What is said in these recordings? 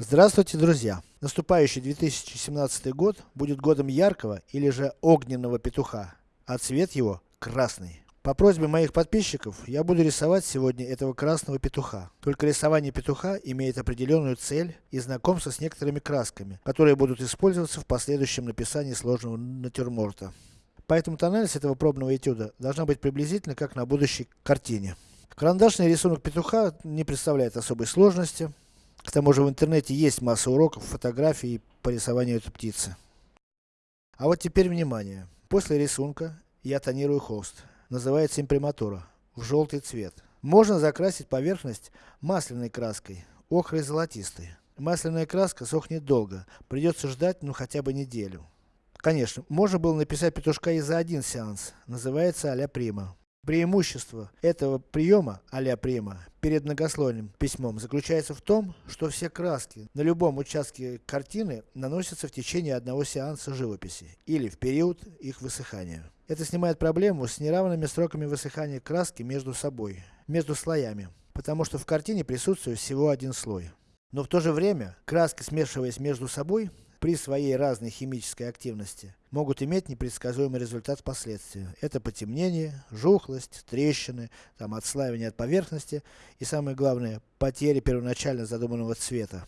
Здравствуйте, друзья! Наступающий 2017 год будет годом яркого или же огненного петуха, а цвет его красный. По просьбе моих подписчиков, я буду рисовать сегодня этого красного петуха. Только рисование петуха имеет определенную цель и знакомство с некоторыми красками, которые будут использоваться в последующем написании сложного натюрморта. Поэтому тональность этого пробного этюда должна быть приблизительно как на будущей картине. Карандашный рисунок петуха не представляет особой сложности. К тому же в интернете есть масса уроков, фотографий по рисованию этой птицы. А вот теперь внимание. После рисунка я тонирую холст. Называется имприматура. В желтый цвет. Можно закрасить поверхность масляной краской, охрой золотистой. Масляная краска сохнет долго, придется ждать ну хотя бы неделю. Конечно, можно было написать петушка и за один сеанс, называется а-ля прима. Преимущество этого приема, а-ля прима, перед многослойным письмом, заключается в том, что все краски на любом участке картины наносятся в течение одного сеанса живописи, или в период их высыхания. Это снимает проблему с неравными сроками высыхания краски между собой, между слоями, потому что в картине присутствует всего один слой. Но в то же время, краски смешиваясь между собой, при своей разной химической активности, могут иметь непредсказуемый результат впоследствии. Это потемнение, жухлость, трещины, там отслаивание от поверхности и самое главное, потери первоначально задуманного цвета.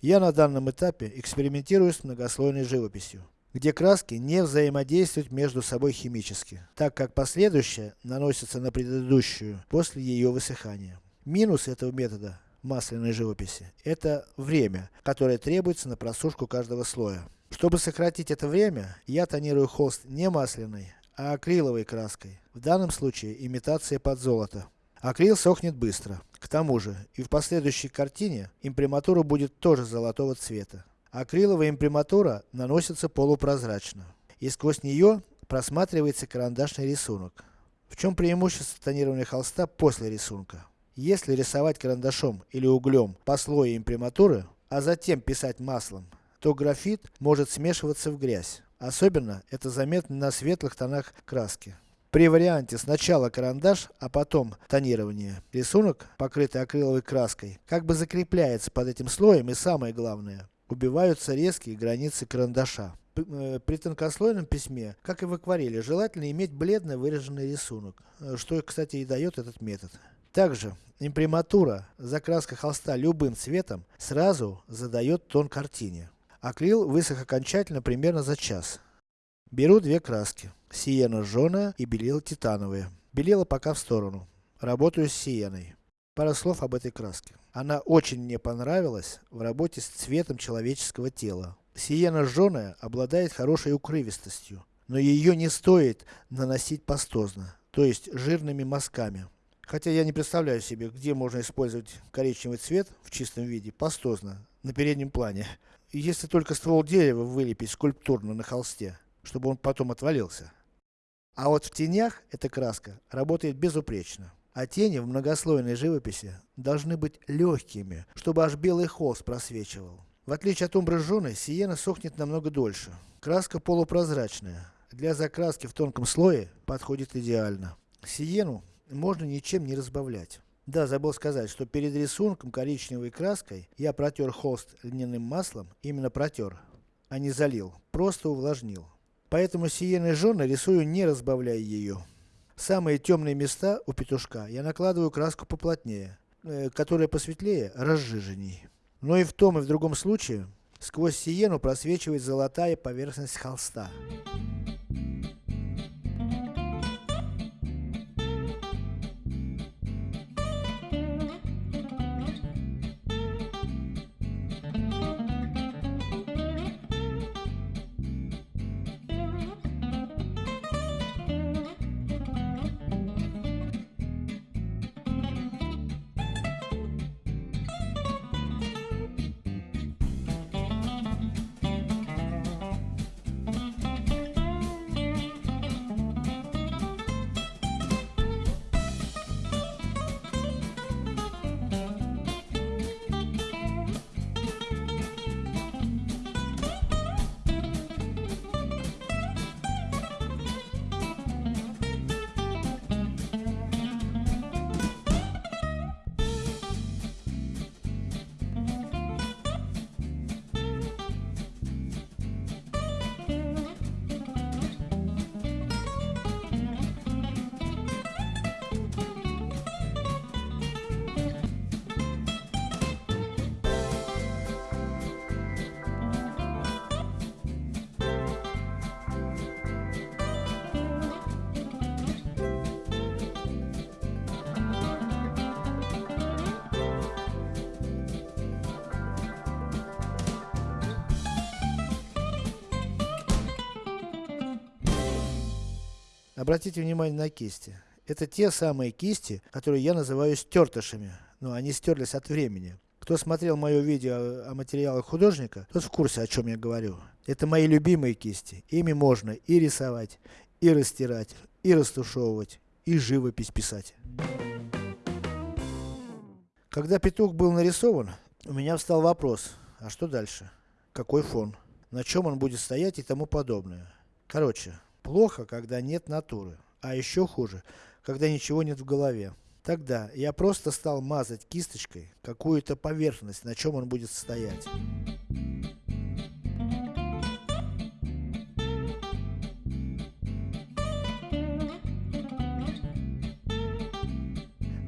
Я на данном этапе экспериментирую с многослойной живописью, где краски не взаимодействуют между собой химически, так как последующая наносится на предыдущую после ее высыхания. Минус этого метода масляной живописи, это время, которое требуется на просушку каждого слоя. Чтобы сократить это время, я тонирую холст не масляной, а акриловой краской. В данном случае имитация под золото. Акрил сохнет быстро. К тому же, и в последующей картине, имприматура будет тоже золотого цвета. Акриловая имприматура наносится полупрозрачно. И сквозь нее просматривается карандашный рисунок. В чем преимущество тонирования холста после рисунка? Если рисовать карандашом или углем по слою имприматуры, а затем писать маслом, то графит может смешиваться в грязь. Особенно это заметно на светлых тонах краски. При варианте сначала карандаш, а потом тонирование, рисунок, покрытый акриловой краской, как бы закрепляется под этим слоем и самое главное, убиваются резкие границы карандаша. Э, при тонкослойном письме, как и в акварели, желательно иметь бледно выраженный рисунок, э, что, кстати, и дает этот метод. Также, имприматура, закраска холста любым цветом, сразу задает тон картине. Акрил высох окончательно примерно за час. Беру две краски. Сиена жженая и белила титановые. Белила пока в сторону. Работаю с сиеной. Пара слов об этой краске. Она очень мне понравилась в работе с цветом человеческого тела. Сиена жженая обладает хорошей укрывистостью, но ее не стоит наносить пастозно, то есть жирными мазками. Хотя я не представляю себе, где можно использовать коричневый цвет в чистом виде, пастозно, на переднем плане. Если только ствол дерева вылепить скульптурно на холсте, чтобы он потом отвалился. А вот в тенях эта краска работает безупречно. А тени в многослойной живописи должны быть легкими, чтобы аж белый холст просвечивал. В отличие от умбры сиена сохнет намного дольше. Краска полупрозрачная. Для закраски в тонком слое подходит идеально. Сиену можно ничем не разбавлять. Да, забыл сказать, что перед рисунком коричневой краской я протер холст льняным маслом, именно протер, а не залил, просто увлажнил. Поэтому сиеной жженой рисую не разбавляя ее. Самые темные места у петушка я накладываю краску поплотнее, э, которая посветлее, разжиженней. Но и в том и в другом случае, сквозь сиену просвечивает золотая поверхность холста. Обратите внимание на кисти. Это те самые кисти, которые я называю стертышами, но они стерлись от времени. Кто смотрел мое видео о материалах художника, тот в курсе о чем я говорю. Это мои любимые кисти. Ими можно и рисовать, и растирать, и растушевывать, и живопись писать. Когда петух был нарисован, у меня встал вопрос, а что дальше? Какой фон? На чем он будет стоять и тому подобное. Короче, плохо, когда нет натуры. А еще хуже, когда ничего нет в голове. Тогда я просто стал мазать кисточкой какую-то поверхность, на чем он будет стоять.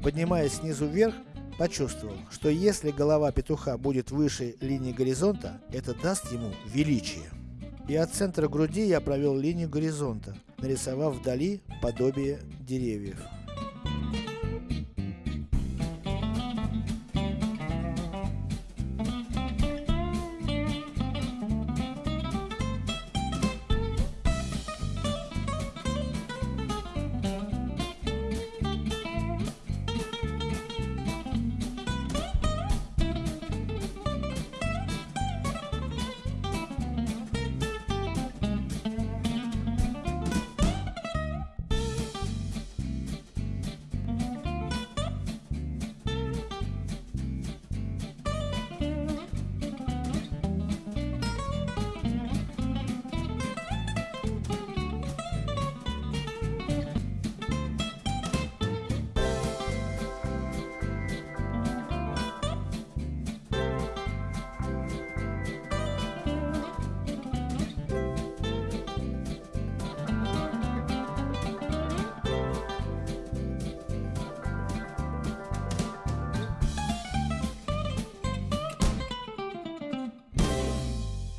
Поднимаясь снизу вверх, почувствовал, что если голова петуха будет выше линии горизонта, это даст ему величие. И от центра груди я провел линию горизонта, нарисовав вдали подобие деревьев.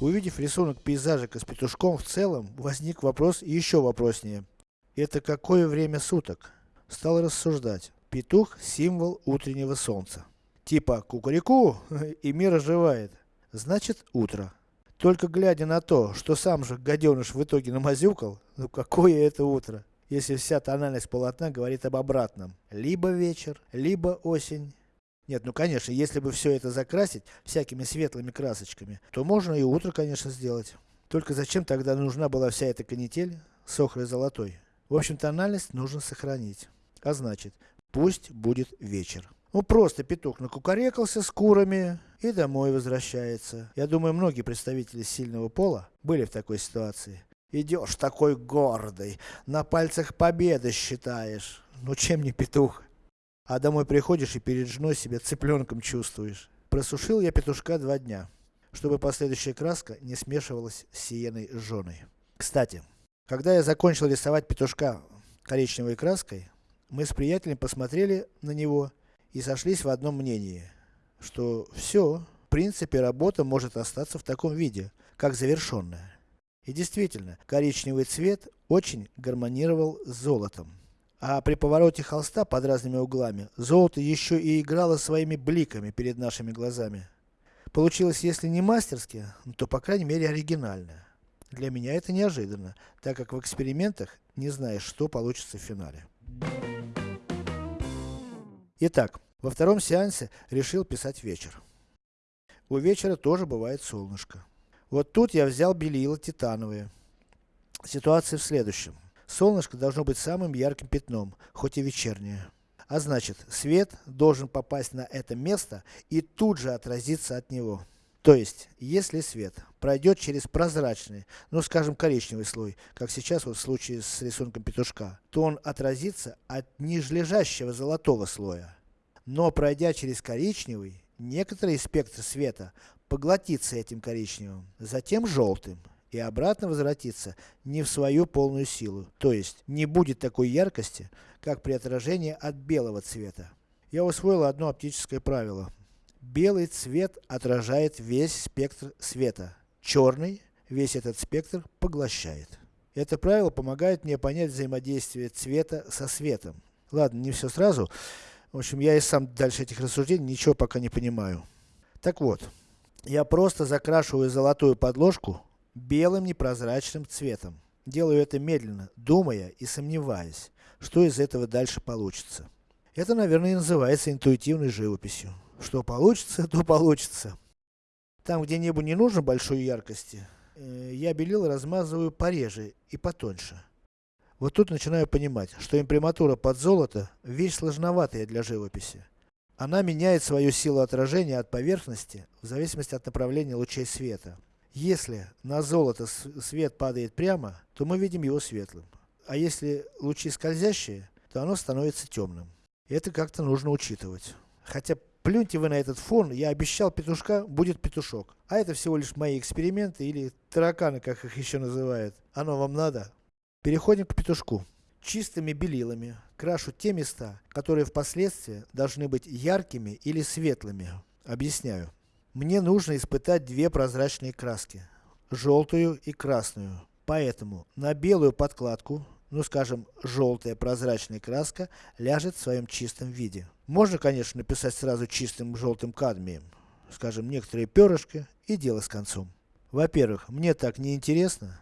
Увидев рисунок пейзажика с петушком в целом, возник вопрос еще вопроснее. Это какое время суток? Стал рассуждать. Петух – символ утреннего солнца. Типа кукареку, и мир оживает. Значит утро. Только глядя на то, что сам же гаденыш в итоге намазюкал, ну какое это утро, если вся тональность полотна говорит об обратном. Либо вечер, либо осень, нет, ну конечно, если бы все это закрасить всякими светлыми красочками, то можно и утро, конечно, сделать. Только зачем тогда нужна была вся эта канитель с охрой золотой? В общем, тональность нужно сохранить. А значит, пусть будет вечер. Ну просто петух накукарекался с курами и домой возвращается. Я думаю, многие представители сильного пола были в такой ситуации. Идешь такой гордый, на пальцах победы считаешь. Ну чем не петух? А домой приходишь и перед женой себя цыпленком чувствуешь. Просушил я петушка два дня, чтобы последующая краска не смешивалась с сиеной жженой. Кстати, когда я закончил рисовать петушка коричневой краской, мы с приятелем посмотрели на него и сошлись в одном мнении, что все, в принципе работа может остаться в таком виде, как завершенная. И действительно, коричневый цвет очень гармонировал с золотом. А при повороте холста под разными углами, золото еще и играло своими бликами перед нашими глазами. Получилось, если не мастерски, то по крайней мере оригинально. Для меня это неожиданно, так как в экспериментах не знаешь, что получится в финале. Итак, во втором сеансе решил писать вечер. У вечера тоже бывает солнышко. Вот тут я взял белила титановые. Ситуация в следующем. Солнышко должно быть самым ярким пятном, хоть и вечернее. А значит, свет должен попасть на это место и тут же отразиться от него. То есть, если свет пройдет через прозрачный, ну скажем коричневый слой, как сейчас вот в случае с рисунком петушка, то он отразится от нижележащего золотого слоя. Но пройдя через коричневый, некоторый спектр света поглотится этим коричневым, затем желтым и обратно возвратится не в свою полную силу, то есть не будет такой яркости, как при отражении от белого цвета. Я усвоил одно оптическое правило. Белый цвет отражает весь спектр света, черный весь этот спектр поглощает. Это правило помогает мне понять взаимодействие цвета со светом. Ладно, не все сразу. В общем, я и сам дальше этих рассуждений ничего пока не понимаю. Так вот, я просто закрашиваю золотую подложку белым непрозрачным цветом. делаю это медленно, думая и сомневаясь, что из этого дальше получится. Это, наверное, и называется интуитивной живописью. Что получится, то получится. Там, где небу не нужно большой яркости, э, я белил размазываю пореже и потоньше. Вот тут начинаю понимать, что имприматура под золото – вещь сложноватая для живописи. Она меняет свою силу отражения от поверхности, в зависимости от направления лучей света. Если на золото свет падает прямо, то мы видим его светлым. А если лучи скользящие, то оно становится темным. Это как-то нужно учитывать. Хотя, плюньте вы на этот фон, я обещал петушка, будет петушок. А это всего лишь мои эксперименты, или тараканы, как их еще называют. Оно вам надо? Переходим к петушку. Чистыми белилами крашу те места, которые впоследствии должны быть яркими или светлыми. Объясняю. Мне нужно испытать две прозрачные краски. Желтую и красную. Поэтому на белую подкладку, ну скажем, желтая прозрачная краска, ляжет в своем чистом виде. Можно, конечно, написать сразу чистым желтым кадмием. Скажем, некоторые перышки и дело с концом. Во-первых, мне так не интересно.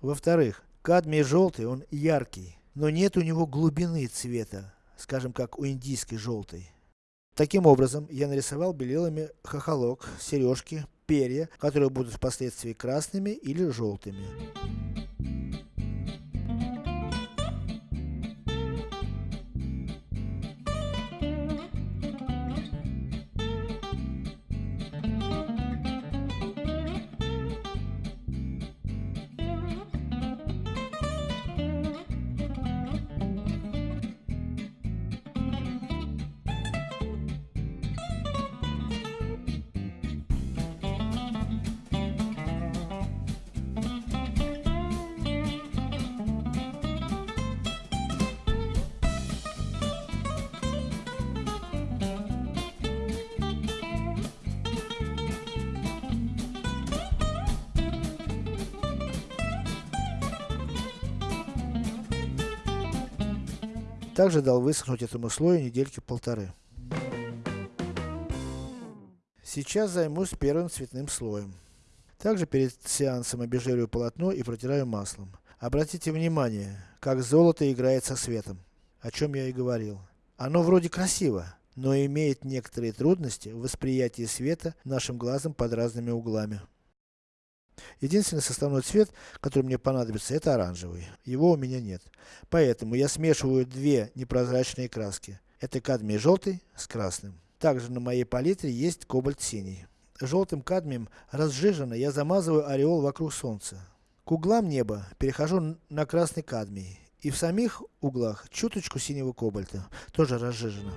Во-вторых, Кадмий желтый, он яркий, но нет у него глубины цвета, скажем как у индийской желтой. Таким образом, я нарисовал белилами хохолок, сережки, перья, которые будут впоследствии красными или желтыми. Также дал высохнуть этому слою недельки полторы. Сейчас займусь первым цветным слоем. Также перед сеансом обезжириваю полотно и протираю маслом. Обратите внимание, как золото играет со светом, о чем я и говорил. Оно вроде красиво, но имеет некоторые трудности в восприятии света нашим глазом под разными углами. Единственный составной цвет, который мне понадобится, это оранжевый. Его у меня нет. Поэтому я смешиваю две непрозрачные краски. Это кадмий желтый с красным. Также на моей палитре есть кобальт синий. Желтым кадмием разжиженно я замазываю ореол вокруг солнца. К углам неба перехожу на красный кадмий. И в самих углах чуточку синего кобальта, тоже разжижено.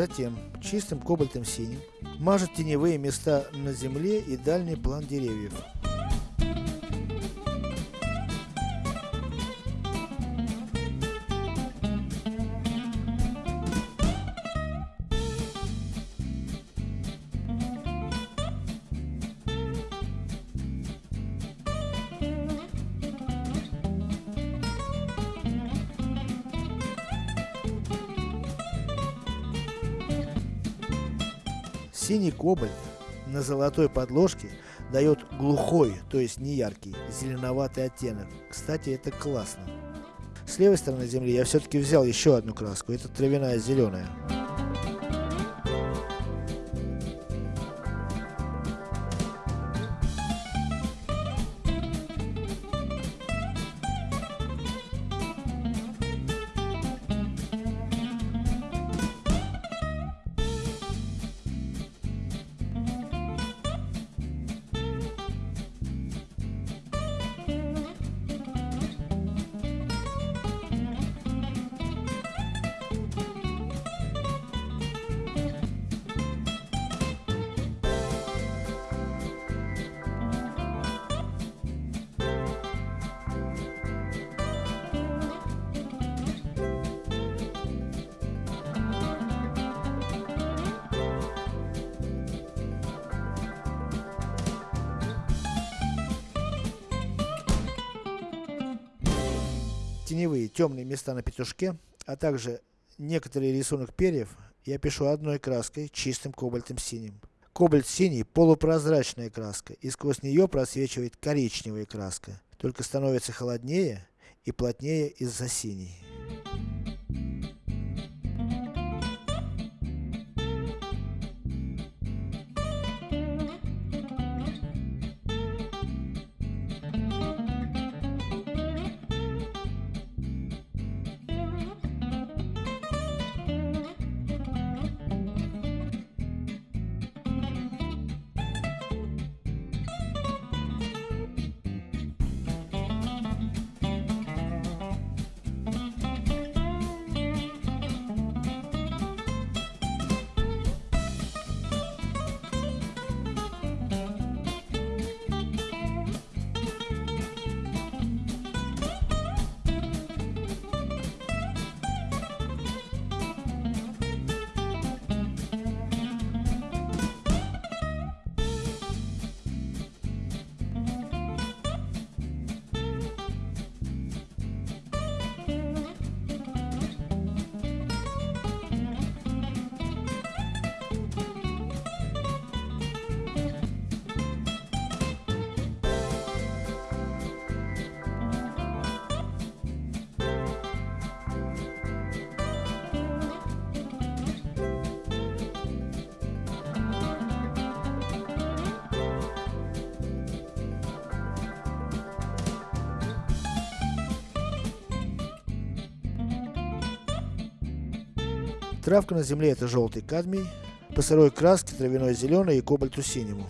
Затем, чистым кобальтом синим, мажет теневые места на земле и дальний план деревьев. Кобальт на золотой подложке дает глухой, то есть не яркий, зеленоватый оттенок. Кстати, это классно. С левой стороны земли я все-таки взял еще одну краску, это травяная зеленая. Теневые, темные места на петушке, а также некоторый рисунок перьев, я пишу одной краской, чистым кобальтом синим. Кобальт синий полупрозрачная краска, и сквозь нее просвечивает коричневая краска, только становится холоднее и плотнее из-за синей. Травка на земле это желтый кадмий, по сырой краске травяной зеленый и кобальту синему.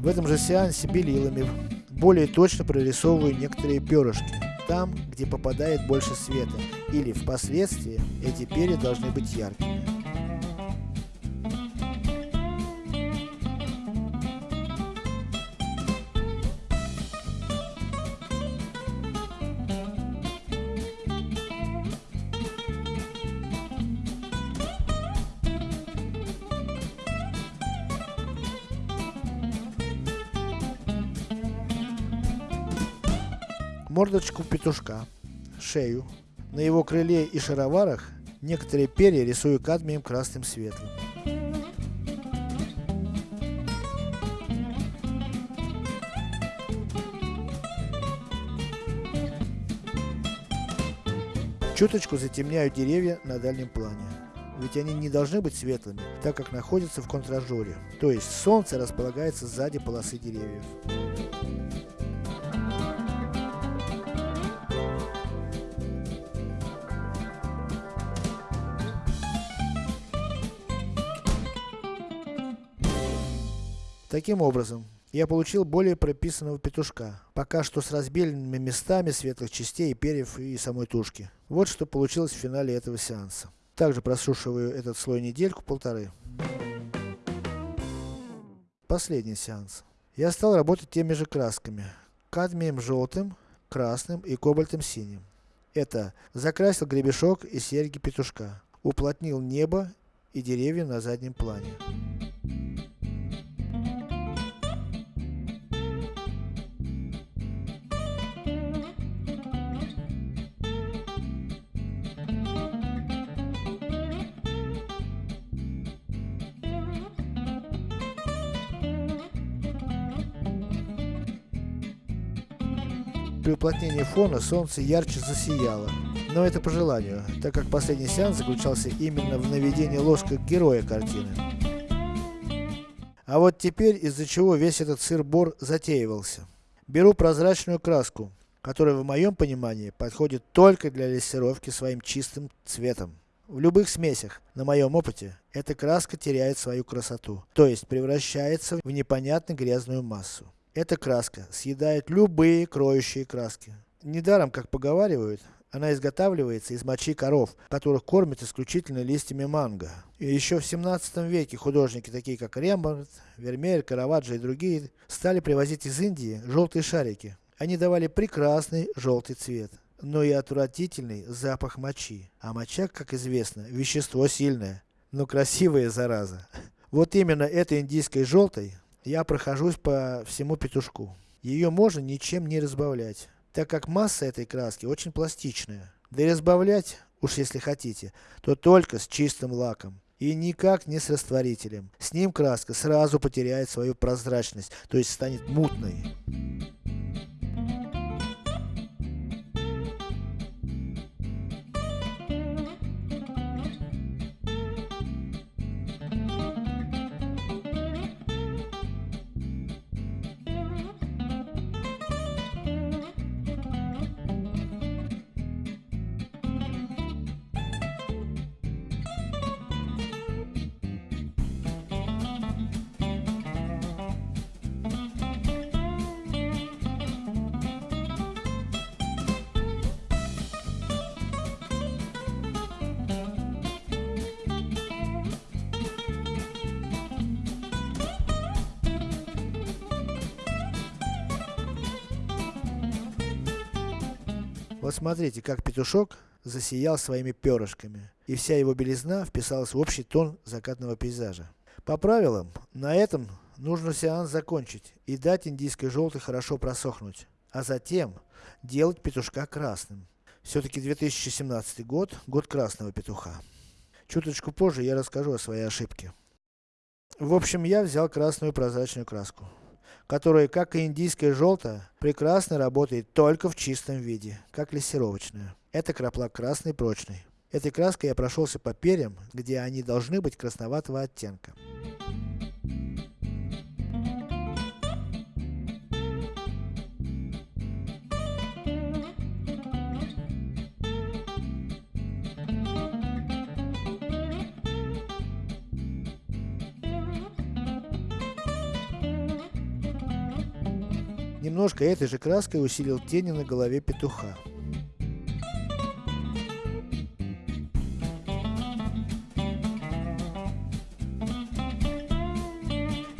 В этом же сеансе белилами более точно прорисовываю некоторые перышки, там, где попадает больше света, или впоследствии эти перья должны быть яркими. Мордочку петушка, шею. На его крыле и шароварах некоторые перья рисую кадмием красным светлым. Чуточку затемняю деревья на дальнем плане. Ведь они не должны быть светлыми, так как находятся в контражоре. То есть солнце располагается сзади полосы деревьев. Таким образом, я получил более прописанного петушка, пока что с разбеленными местами светлых частей, перьев и самой тушки. Вот что получилось в финале этого сеанса. Также просушиваю этот слой недельку-полторы. Последний сеанс. Я стал работать теми же красками. Кадмием желтым, красным и кобальтом синим. Это закрасил гребешок и серьги петушка. Уплотнил небо и деревья на заднем плане. Уплотнении фона солнце ярче засияло. Но это по желанию, так как последний сеанс заключался именно в наведении лоска героя картины. А вот теперь из-за чего весь этот сыр-бор затеивался. Беру прозрачную краску, которая в моем понимании подходит только для лессировки своим чистым цветом. В любых смесях, на моем опыте, эта краска теряет свою красоту, то есть превращается в непонятно грязную массу. Эта краска съедает любые кроющие краски. Недаром, как поговаривают, она изготавливается из мочи коров, которых кормят исключительно листьями манго. И еще в 17 веке художники, такие как Рембрандт, Вермеер, Караваджо и другие, стали привозить из Индии желтые шарики. Они давали прекрасный желтый цвет, но и отвратительный запах мочи. А моча, как известно, вещество сильное, но красивая зараза. Вот именно этой индийской желтой я прохожусь по всему петушку. Ее можно ничем не разбавлять, так как масса этой краски очень пластичная. Да и разбавлять, уж если хотите, то только с чистым лаком. И никак не с растворителем. С ним краска сразу потеряет свою прозрачность, то есть станет мутной. Вот смотрите, как петушок засиял своими перышками, и вся его белизна вписалась в общий тон закатного пейзажа. По правилам, на этом нужно сеанс закончить и дать индийской желтой хорошо просохнуть, а затем делать петушка красным. Все-таки 2017 год, год красного петуха. Чуточку позже я расскажу о своей ошибке. В общем, я взял красную прозрачную краску которая, как и индийская желтая, прекрасно работает только в чистом виде, как лессировочная. Это краплак красный прочный. Этой краской я прошелся по перьям, где они должны быть красноватого оттенка. Немножко этой же краской усилил тени на голове петуха.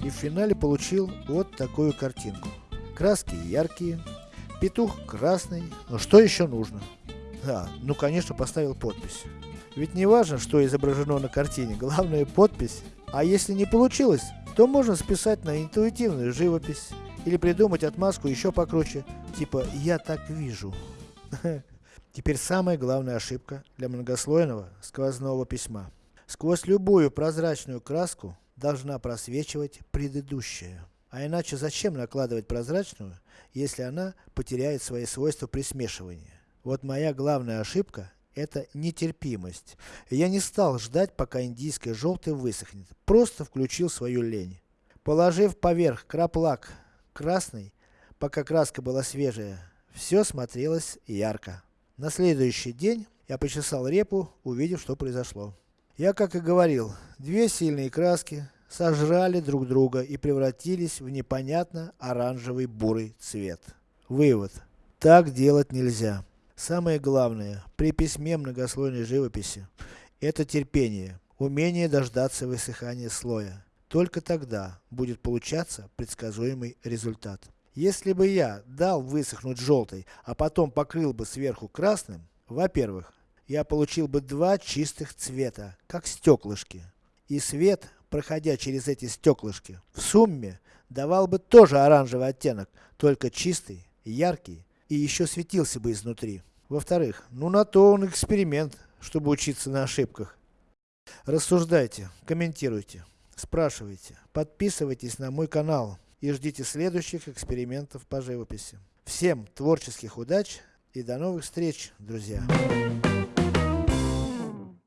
И в финале получил вот такую картинку. Краски яркие, петух красный, но что еще нужно? А, ну конечно поставил подпись. Ведь не важно, что изображено на картине, главное подпись. А если не получилось, то можно списать на интуитивную живопись. Или придумать отмазку еще покруче, типа «я так вижу». Теперь самая главная ошибка для многослойного сквозного письма. Сквозь любую прозрачную краску должна просвечивать предыдущая. А иначе зачем накладывать прозрачную, если она потеряет свои свойства при смешивании? Вот моя главная ошибка это нетерпимость. Я не стал ждать, пока индийская желтая высохнет. Просто включил свою лень. Положив поверх краплак красный, пока краска была свежая, все смотрелось ярко. На следующий день я почесал репу, увидев, что произошло. Я, как и говорил, две сильные краски сожрали друг друга и превратились в непонятно оранжевый бурый цвет. Вывод. Так делать нельзя. Самое главное, при письме многослойной живописи, это терпение, умение дождаться высыхания слоя. Только тогда будет получаться предсказуемый результат. Если бы я дал высохнуть желтой, а потом покрыл бы сверху красным, во-первых, я получил бы два чистых цвета, как стеклышки. И свет, проходя через эти стеклышки, в сумме давал бы тоже оранжевый оттенок, только чистый, яркий и еще светился бы изнутри. Во-вторых, ну на то он эксперимент, чтобы учиться на ошибках. Рассуждайте, комментируйте. Спрашивайте, подписывайтесь на мой канал и ждите следующих экспериментов по живописи. Всем творческих удач и до новых встреч, друзья!